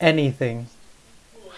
anything.